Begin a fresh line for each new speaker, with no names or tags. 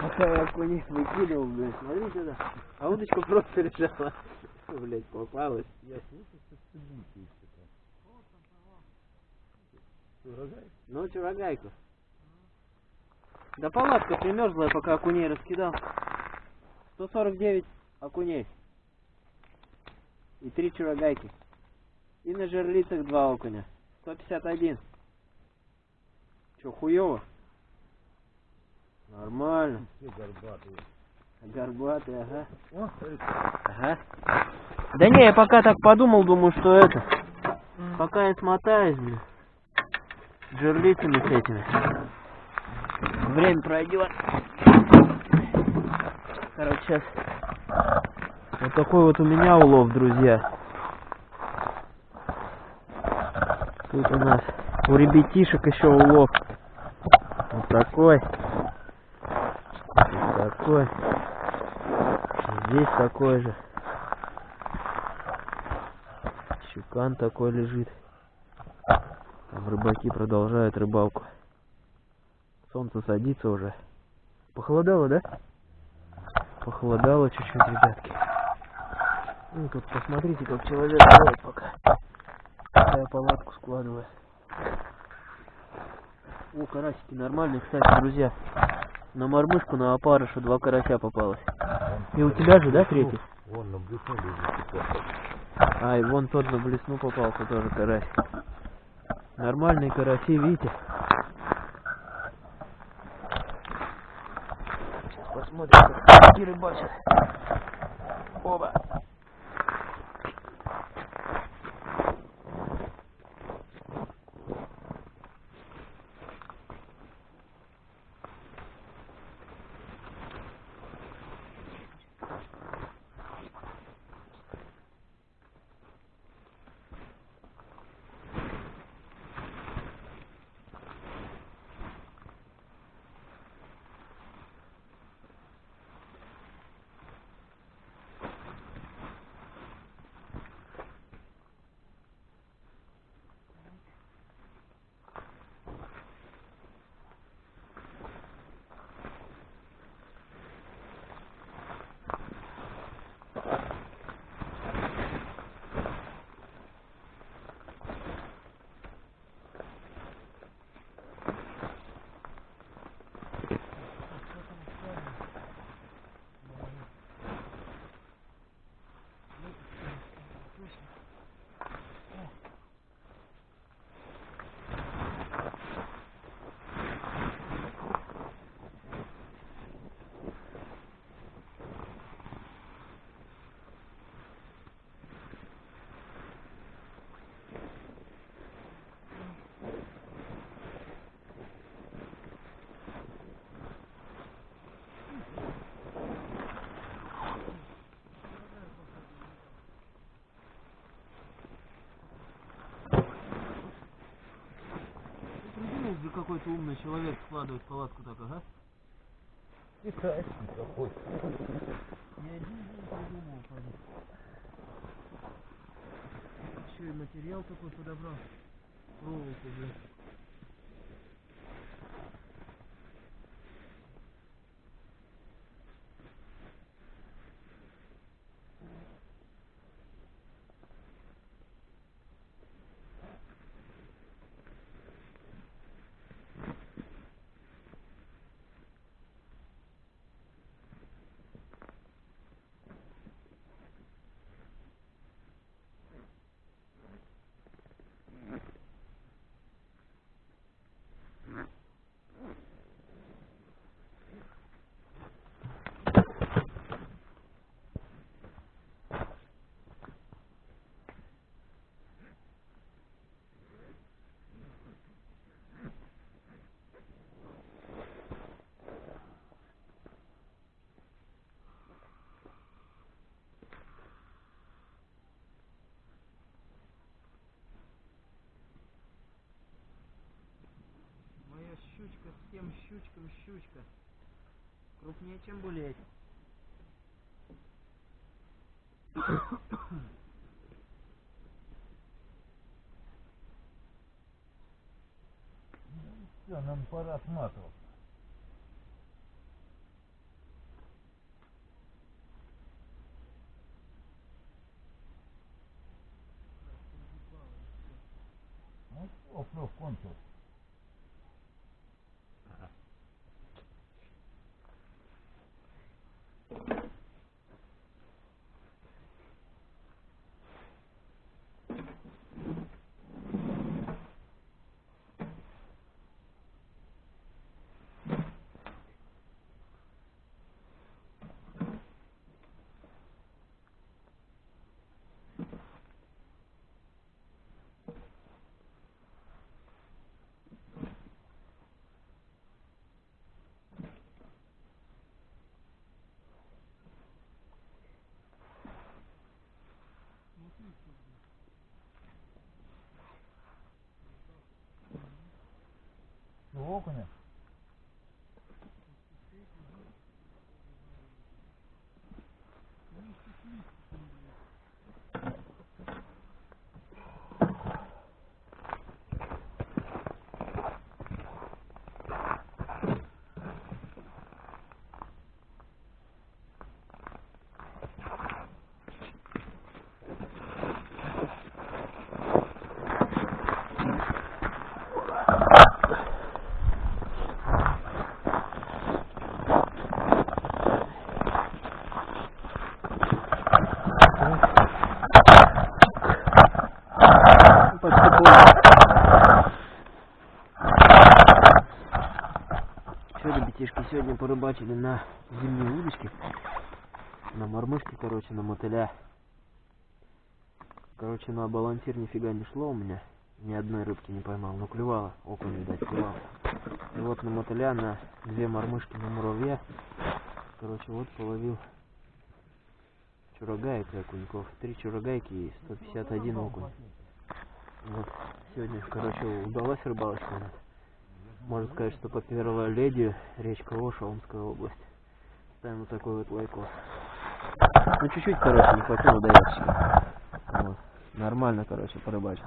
Пока я окуней выкидывал, блядь, смотри сюда. А удочка просто лежала. Фу, Блядь, попалась.
Я слышу, что. Что, рогай?
Ну, чурагайку. Да палатка примерзла, пока окуней раскидал. 149 окуней. И три чурагайки. И на жерлицах два окуня. 151. Че, хуёво? Нормально.
Все горбатые.
Горбатый, ага.
О,
Ага. Да не, я пока так подумал, думаю, что это. Пока я смотаюсь, блин. Жерлицами с этими. Время пройдет. Короче, сейчас вот такой вот у меня улов, друзья. Тут у нас у ребятишек еще улов. Вот такой. Вот такой. Здесь такой же. Щукан такой лежит. Там рыбаки продолжают рыбалку. Солнце садится уже. Похолодало, да? Похолодало чуть-чуть, ребятки. Ну, тут посмотрите, как человек делает пока. Я палатку складываю. О, карасики нормальные, кстати, друзья. На мормышку, на опарыша два карася попалось. И у тебя же, да, третий?
Вон на блесну.
А, и вон тот на блесну попался тоже карась. Нормальные караси, видите? Сейчас посмотрим, как рыбачат. Оба. Какой-то умный человек складывать палатку так, ага?
Китайский какой.
Не один день придумал, парень. Еще и материал такой подобрал. Проволоку, блин. всем щучкам щучка. Крупнее, чем булеть.
Все, нам пора сматываться. Ну все, плюс кончился. Что,
Что, ребятишки, сегодня порыбачили на зимние удочки. На мормышки, короче, на мотыля. Короче, на балансир нифига не шло у меня. Ни одной рыбки не поймал. Ну, клевало. Окунь, видать, клевало. И вот на мотыля, на две мормышки на муравья. Короче, вот половил чурагаек и окуньков. Три чурагайки и 151 окунь. Вот. Сегодня, короче, удалась рыбалочка. Можно сказать, что по первой леди речка Оша, Омская область. Ставим вот такой вот лайкос. Ну, чуть-чуть, короче, не хватило до. Вот. Нормально, короче, порыбачил.